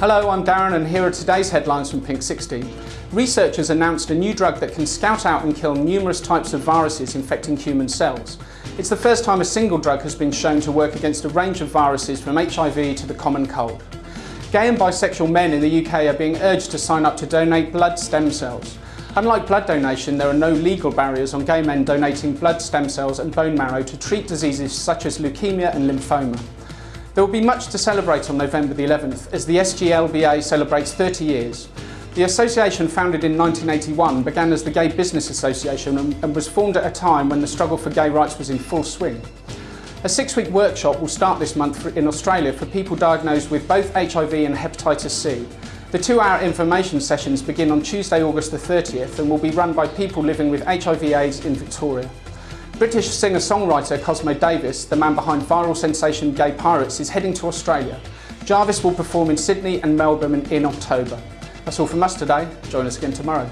Hello, I'm Darren and here are today's headlines from Pink 16. Researchers announced a new drug that can scout out and kill numerous types of viruses infecting human cells. It's the first time a single drug has been shown to work against a range of viruses from HIV to the common cold. Gay and bisexual men in the UK are being urged to sign up to donate blood stem cells. Unlike blood donation, there are no legal barriers on gay men donating blood stem cells and bone marrow to treat diseases such as leukemia and lymphoma. There will be much to celebrate on November the 11th as the SGLBA celebrates 30 years. The association, founded in 1981, began as the Gay Business Association and was formed at a time when the struggle for gay rights was in full swing. A six-week workshop will start this month in Australia for people diagnosed with both HIV and hepatitis C. The two-hour information sessions begin on Tuesday, August the 30th and will be run by people living with HIV AIDS in Victoria. British singer-songwriter Cosmo Jarvis, the man behind viral sensation Gay Pirates, is heading to Australia. Jarvis will perform in Sydney and Melbourne in October. That's all from us today. Join us again tomorrow.